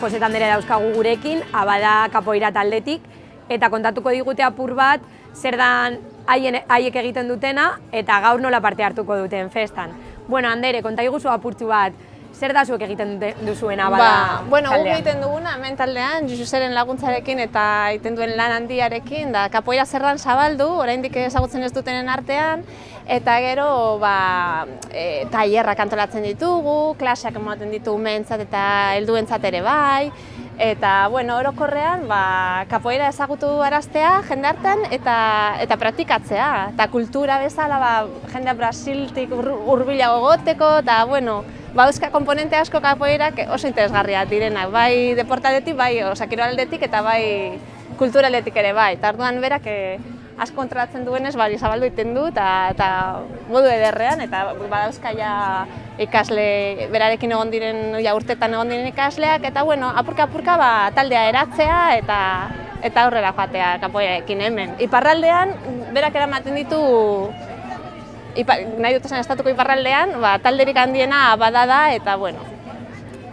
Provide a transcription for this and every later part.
Jose Tandere dauzkagu gurekin, abada kapoira taldetik, eta kontatuko digute apur bat, zer dan haien, haiek egiten dutena, eta gaur nola parte hartuko duten festan. Bueno, Andere, konta iguzu apurtzu bat, zer da zuek egiten dute- duzuen abada Ba, bueno, guk taldean? egiten duguna hemen taldean, Jususeren laguntzarekin eta egiten duen lan handiarekin, da kapoeira zerran zabaldu, oraindik ezagutzen ez dutenen artean, eta gero ba, e, tailerrak antolatzen ditugu, klaseak ematen ditugu mentzat eta helduentzat ere bai, eta bueno, orokorrean ba, kapoeira ezagutu araztea jendartan eta eta praktikatzea, eta kultura bezala ba, jendea Brasiltik ur- hurbilago goteko, eta bueno, ba, euska komponente asko kapoeirak oso interesgarriak direnak, bai deportaldetik, bai osakiraldetik eta bai kulturaldetik ere bai. Eta orduan berak eh, asko kontrolatzen duenez, bari zabaldu egiten du eta, eta modu ederrean, eta badauzka ja ikasle, berarekin egon diren, ja urtetan egon diren ikasleak, eta bueno, apurka-apurka ba, taldea eratzea eta eta aurrera joatea kapoerekin hemen. Iparraldean, berak eramaten ditu Ipa, nahi dut esan estatuko iparraldean, ba, talderik handiena bada da eta, bueno,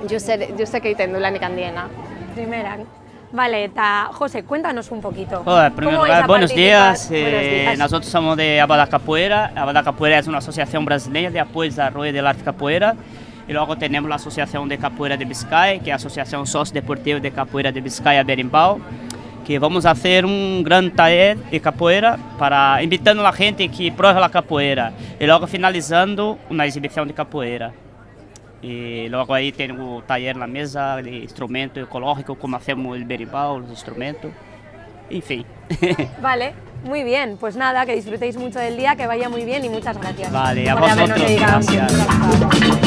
Jusek, egiten du lanik handiena. Primeran. Vale, eta José, cuéntanos un poquito. Hola, en primer ¿Cómo lugar, a buenos días. Eh, Buenos días. Nosotros somos de Abada Capoeira. Abada Capoeira es una asociación brasileña de apoyo y desarrollo del arte capoeira. Y luego tenemos la Asociación de Capoeira de Vizcaya, que es la Asociación Sociodeportiva de Capoeira de Vizcaya Berimbau, que vamos a hacer un gran taller de capoeira para invitando a gente que pruebe la capoeira. Y luego finalizando una exhibición de capoeira. E logo aí tem o taller na mesa de instrumento ecológico, como hacemos el berimbau, los instrumentos. Enfim. Vale, muy bien. Pues nada, que disfrutéis mucho del día, que vaya muy bien y muchas gracias. Vale, a vosotros, gracias.